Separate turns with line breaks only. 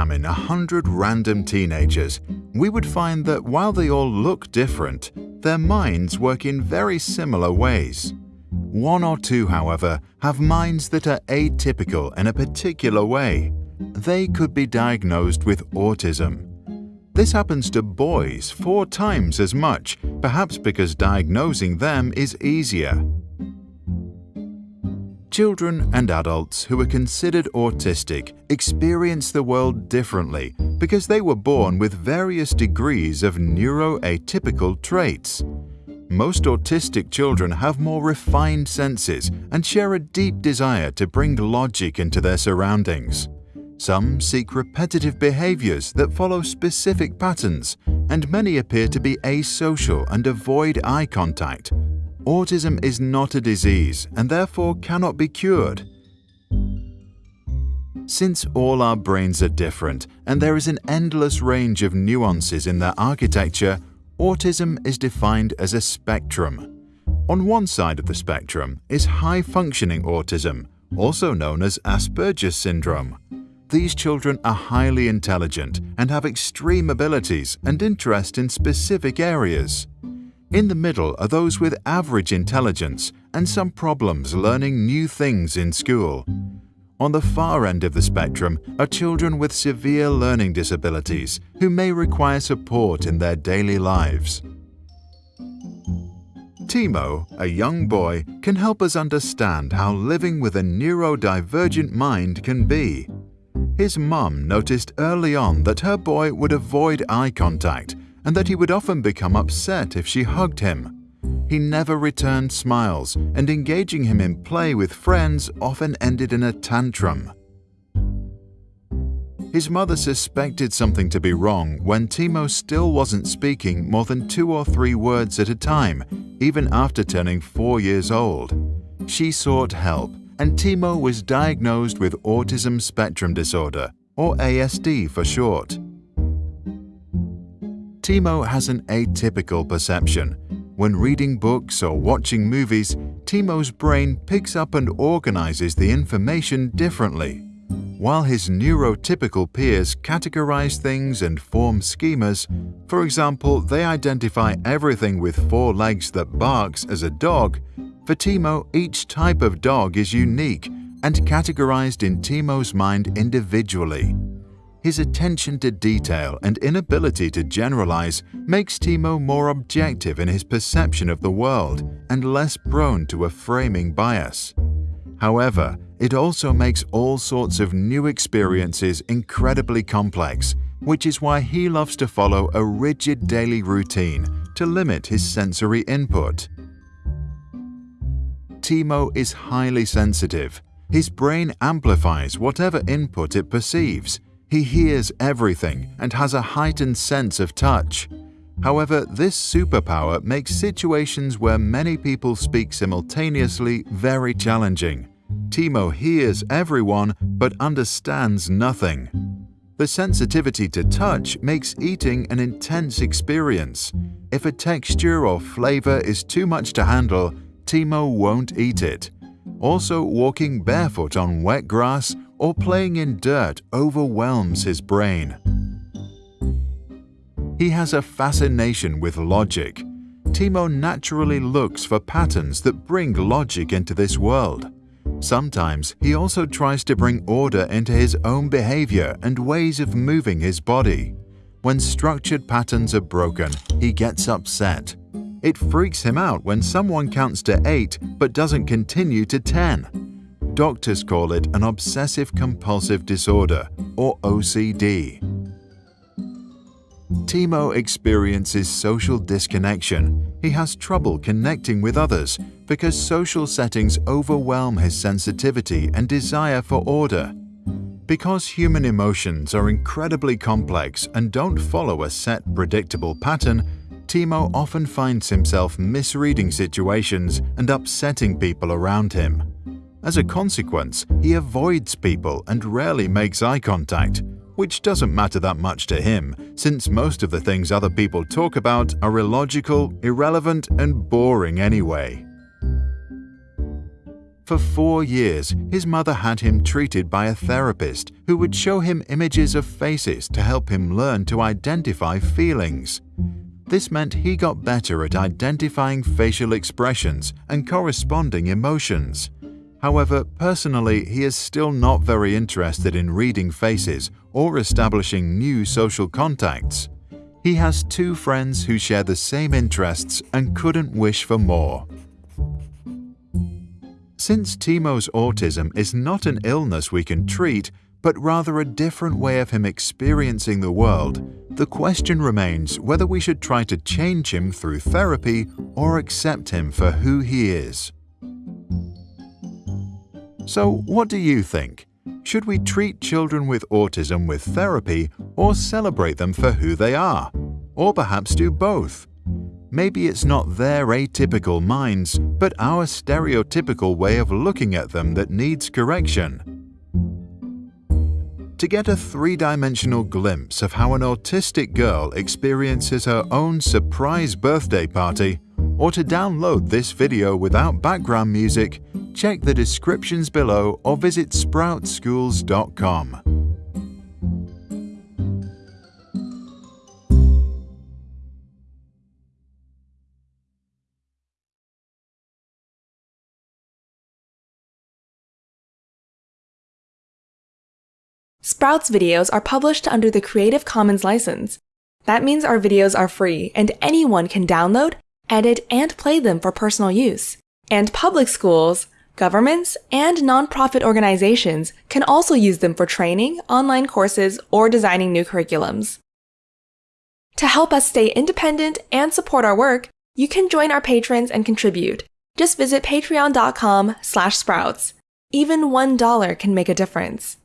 examine a hundred random teenagers, we would find that while they all look different, their minds work in very similar ways. One or two, however, have minds that are atypical in a particular way. They could be diagnosed with autism. This happens to boys four times as much, perhaps because diagnosing them is easier. Children and adults who are considered autistic experience the world differently because they were born with various degrees of neuroatypical traits. Most autistic children have more refined senses and share a deep desire to bring logic into their surroundings. Some seek repetitive behaviors that follow specific patterns, and many appear to be asocial and avoid eye contact, Autism is not a disease and therefore cannot be cured. Since all our brains are different and there is an endless range of nuances in their architecture, autism is defined as a spectrum. On one side of the spectrum is high-functioning autism, also known as Asperger's syndrome. These children are highly intelligent and have extreme abilities and interest in specific areas. In the middle are those with average intelligence and some problems learning new things in school. On the far end of the spectrum are children with severe learning disabilities who may require support in their daily lives. Timo, a young boy, can help us understand how living with a neurodivergent mind can be. His mum noticed early on that her boy would avoid eye contact and that he would often become upset if she hugged him. He never returned smiles, and engaging him in play with friends often ended in a tantrum. His mother suspected something to be wrong when Timo still wasn't speaking more than two or three words at a time, even after turning four years old. She sought help, and Timo was diagnosed with autism spectrum disorder, or ASD for short. Timo has an atypical perception. When reading books or watching movies, Timo's brain picks up and organizes the information differently. While his neurotypical peers categorize things and form schemas, for example, they identify everything with four legs that barks as a dog, for Timo each type of dog is unique and categorized in Timo's mind individually. His attention to detail and inability to generalize makes Timo more objective in his perception of the world and less prone to a framing bias. However, it also makes all sorts of new experiences incredibly complex, which is why he loves to follow a rigid daily routine to limit his sensory input. Timo is highly sensitive. His brain amplifies whatever input it perceives, he hears everything and has a heightened sense of touch. However, this superpower makes situations where many people speak simultaneously very challenging. Timo hears everyone but understands nothing. The sensitivity to touch makes eating an intense experience. If a texture or flavor is too much to handle, Timo won't eat it. Also, walking barefoot on wet grass or playing in dirt overwhelms his brain. He has a fascination with logic. Timo naturally looks for patterns that bring logic into this world. Sometimes he also tries to bring order into his own behavior and ways of moving his body. When structured patterns are broken, he gets upset. It freaks him out when someone counts to 8 but doesn't continue to 10. Doctors call it an obsessive-compulsive disorder, or OCD. Timo experiences social disconnection. He has trouble connecting with others because social settings overwhelm his sensitivity and desire for order. Because human emotions are incredibly complex and don't follow a set predictable pattern, Timo often finds himself misreading situations and upsetting people around him. As a consequence, he avoids people and rarely makes eye contact, which doesn't matter that much to him since most of the things other people talk about are illogical, irrelevant and boring anyway. For four years, his mother had him treated by a therapist who would show him images of faces to help him learn to identify feelings. This meant he got better at identifying facial expressions and corresponding emotions. However, personally, he is still not very interested in reading faces or establishing new social contacts. He has two friends who share the same interests and couldn't wish for more. Since Timo's autism is not an illness we can treat, but rather a different way of him experiencing the world, the question remains whether we should try to change him through therapy or accept him for who he is. So, what do you think? Should we treat children with autism with therapy or celebrate them for who they are? Or perhaps do both? Maybe it's not their atypical minds, but our stereotypical way of looking at them that needs correction. To get a three-dimensional glimpse of how an autistic girl experiences her own surprise birthday party, or to download this video without background music, check the descriptions below or visit sproutsschools.com.
Sprouts videos are published under the Creative Commons license. That means our videos are free and anyone can download, edit, and play them for personal use. And public schools, governments, and nonprofit organizations can also use them for training, online courses, or designing new curriculums. To help us stay independent and support our work, you can join our patrons and contribute. Just visit patreon.com slash sprouts. Even $1 can make a difference.